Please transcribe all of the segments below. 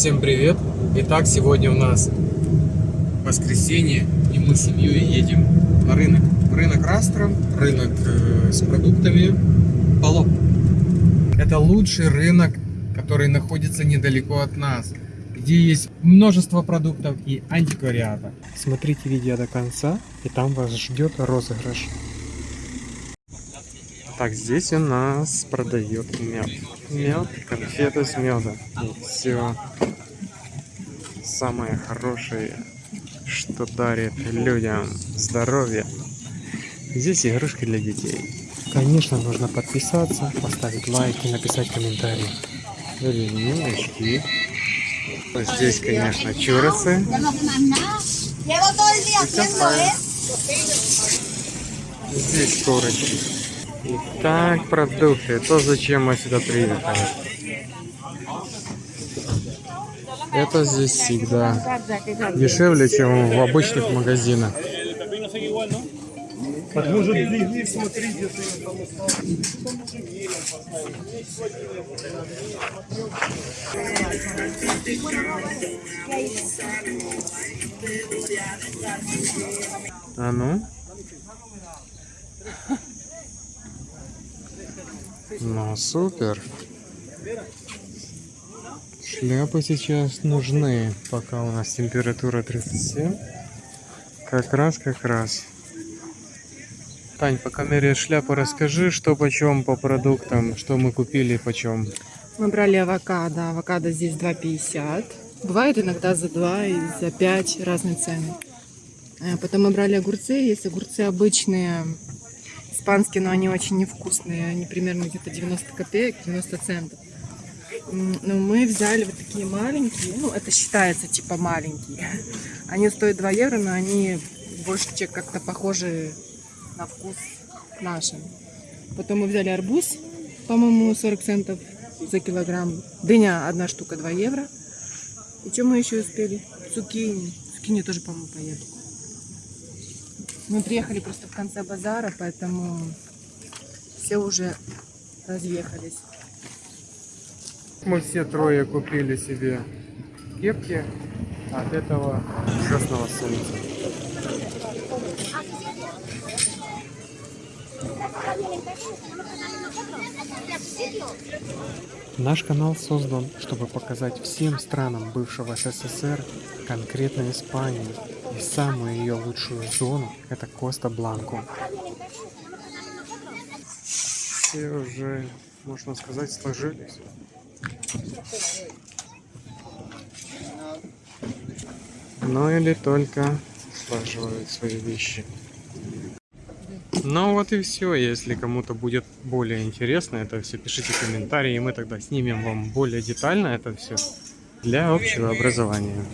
Всем привет! Итак, сегодня у нас воскресенье, и мы с семьей едем на рынок. Рынок Растро, рынок э, с продуктами Поло. Это лучший рынок, который находится недалеко от нас, где есть множество продуктов и антиквариата. Смотрите видео до конца, и там вас ждет розыгрыш. Так, здесь у нас продает мед. Мед, конфеты с медом. И все самое хорошее, что дарит людям здоровье. Здесь игрушки для детей. Конечно, нужно подписаться, поставить лайк и написать комментарий. Ремешки. Здесь, конечно, чурасы. Здесь корочки. Итак, продукты. То, зачем мы сюда приехали. Это здесь всегда дешевле, чем в обычных магазинах. А ну? Ну, супер. Шляпы сейчас нужны, пока у нас температура 37. Как раз, как раз. Тань, пока меряешь шляпу, расскажи, что почем по продуктам, что мы купили почем. Мы брали авокадо. Авокадо здесь 2,50. Бывает иногда за 2 и за 5 разные цены. Э, Потом мы брали огурцы. Есть огурцы обычные, испанские, но они очень невкусные. Они примерно где-то 90 копеек, 90 центов. Но мы взяли вот такие маленькие. Ну, это считается типа маленькие. Они стоят 2 евро, но они больше как-то похожи на вкус нашим. Потом мы взяли арбуз, по-моему, 40 центов за килограмм. Дыня одна штука 2 евро. И что мы еще успели? Цукини. Цукини тоже, по-моему, поеду. Мы приехали просто в конце базара, поэтому все уже разъехались. Мы все трое купили себе кепки от этого ужасного солнца. Наш канал создан, чтобы показать всем странам бывшего СССР, конкретно Испанию, и самую ее лучшую зону – это Коста Бланку. Все уже, можно сказать, сложились. Ну или только слаживают свои вещи. Ну вот и все. Если кому-то будет более интересно это все, пишите комментарии, и мы тогда снимем вам более детально это все для общего образования.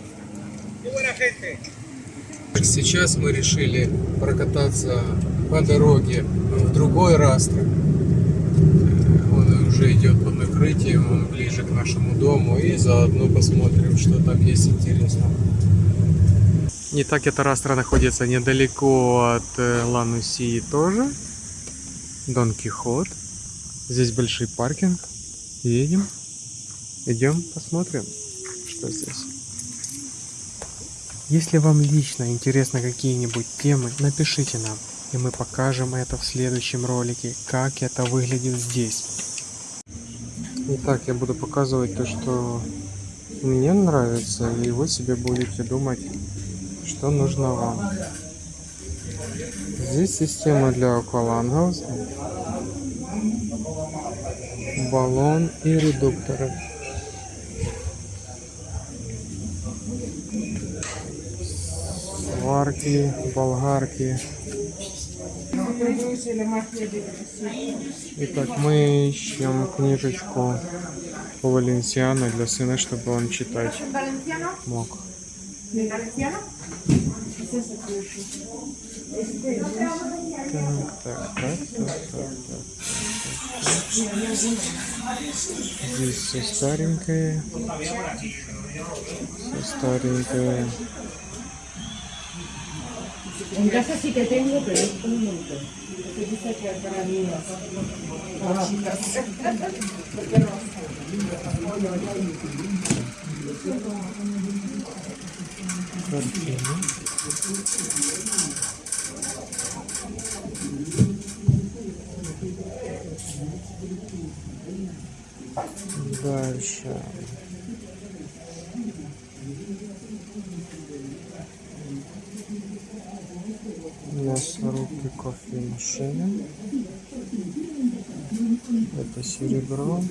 Сейчас мы решили прокататься по дороге в другой Растро. Он уже идет под накрытием, он ближе к нашему дому, и заодно посмотрим, что там есть интересного. Не так эта Растра находится недалеко от э, Ланусии тоже. Дон Кихот. Здесь большой паркинг. Едем. Идем посмотрим, что здесь. Если вам лично интересны какие-нибудь темы, напишите нам, и мы покажем это в следующем ролике, как это выглядит здесь. Итак, я буду показывать то, что мне нравится, и вы себе будете думать, что нужно вам. Здесь система для аквалангов, баллон и редукторы. Сварки, болгарки. Итак, мы ищем книжечку по Валенсиано для сына, чтобы он читать мог. Так, так, так, так, так, так. Здесь все старенькое. Все старенькое. En casa sí que tengo, pero es un montón. Porque dice que para mí es- Картина. Дальше. кофемашины. Это серебро.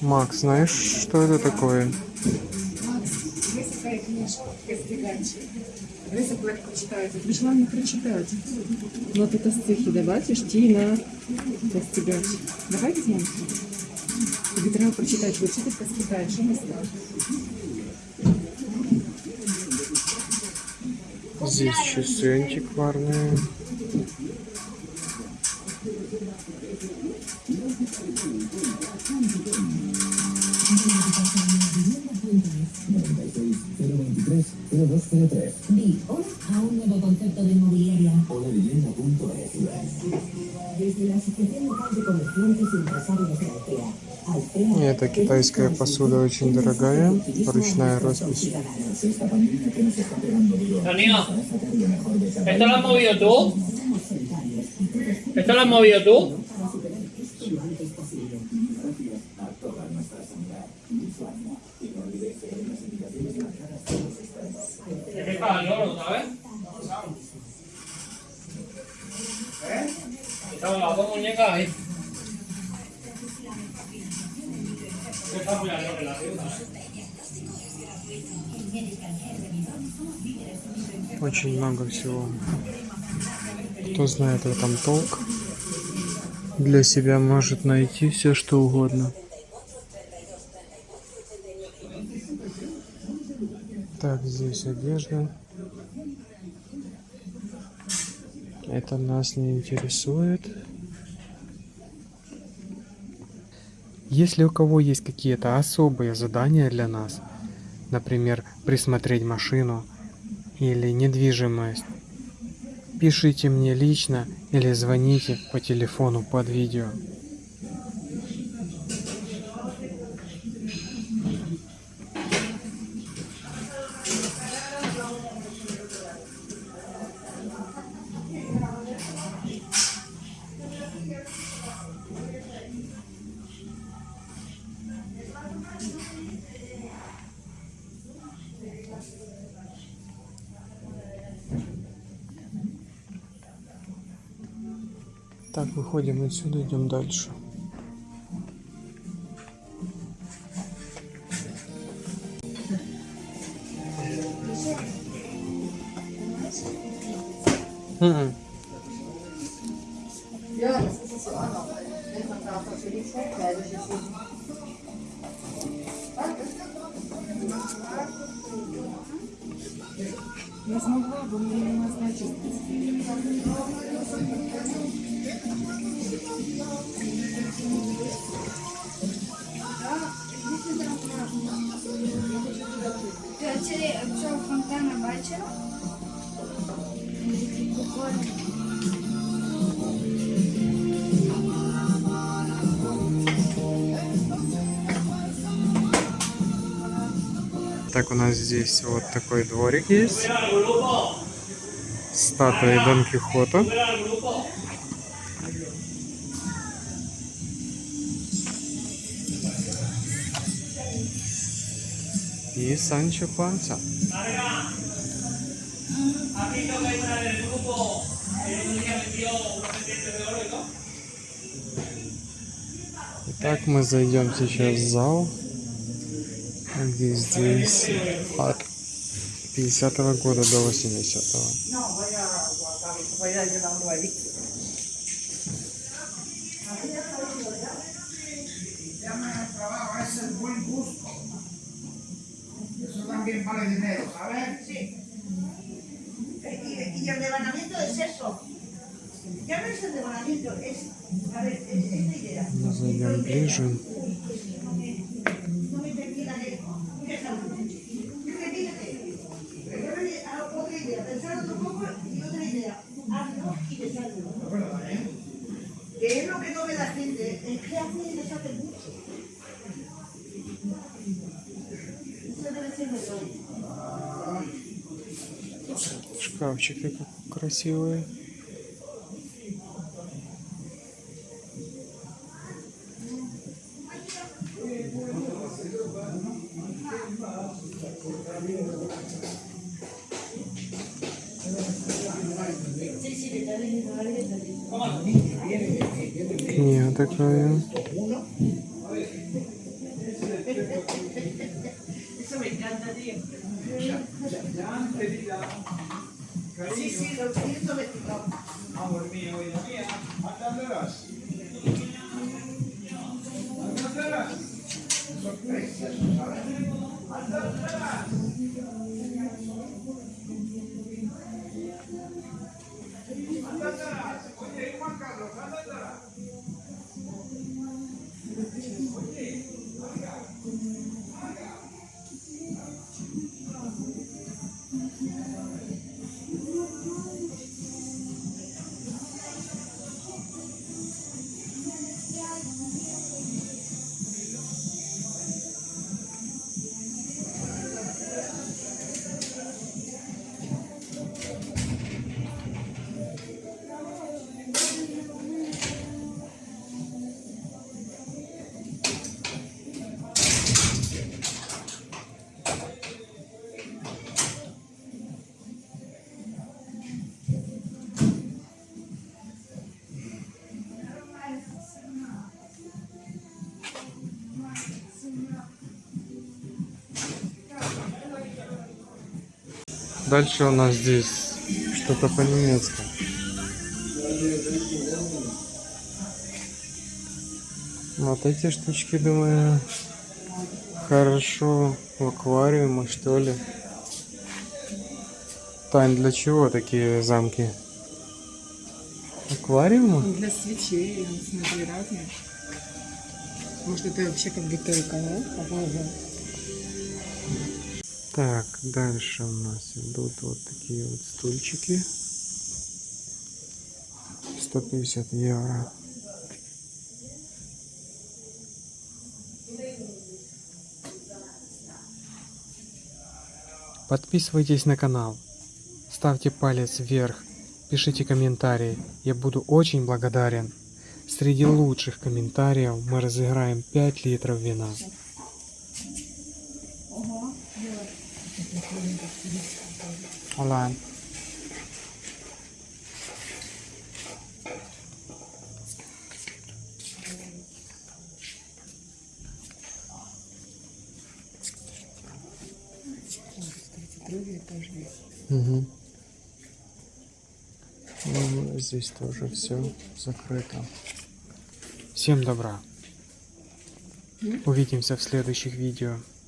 Макс, знаешь, что это такое? Высокая книжка, Костриганчик. Высоко як прочитаєте. Прийшла не прочитати. Ну тут стихи, да, бачиш, Тіна, Костригач. Давай візьмемо. Тобі треба прочитати, вивчити Костригач, що не скажеш? Здесь часы антикварные. Di hola a un nuevo concepto de inmobiliaria. Desde la Asociación Local de Comerciantes y Empresarios de Altea. Это китайская посуда очень дорогая, ручная роспись. Danilo, ¿esto lo has movido tú? ¿Esto lo has movido tú? ¿Qué pasa, Lolo, sabes? ¿Eh? Estaban las dos muñecas ahí. Очень много всего. Кто знает в этом толк, для себя может найти все что угодно. Так, здесь одежда. Это нас не интересует. Если у кого есть какие-то особые задания для нас, например, присмотреть машину или недвижимость, пишите мне лично или звоните по телефону под видео. Так, выходим отсюда, идем дальше. Мгм. Не смогла бы, мне не назначить. Цього фонтана бачила. Прикольно. Так, у нас здесь вот такой дворик есть. Статуи Дон Кихота. И Санчо Панса. Итак, мы зайдем сейчас в зал, где здесь от 50 года до 80 -го. Eso también vale dinero, ¿sabes? Sí. Y, y el devanamiento es eso. Ya no es el devanamiento, es, a ver, es esta idea. No soy yo No me terminaré. Repítete. Ah, otra idea, pensar otro poco y otra idea. Hazlo y deshazlo. Verdad, ¿eh? Que es lo que no ve la gente, es que hace y deshace mucho. Шкафчики красивые. Книга такая. Eso me. sí, los Amor mío, vida mía, andándolas. Andándolas. Sorpresa, ¿sabes? Andándolas. Andándolas. Дальше у нас здесь что-то по-немецки. Вот эти штучки, думаю, хорошо в аквариуме, что ли. Тань, для чего такие замки? Аквариумы? Для свечей, смотри, разные. Может, это вообще как бутылка, да? Попробуем. Так, дальше у нас идут вот такие вот стульчики. 150 евро. Подписывайтесь на канал, ставьте палец вверх, пишите комментарии, я буду очень благодарен. Среди лучших комментариев мы разыграем 5 литров вина. Olá. Угу. Ну, здесь тоже все закрыто. Всем добра. Увидимся в следующих видео.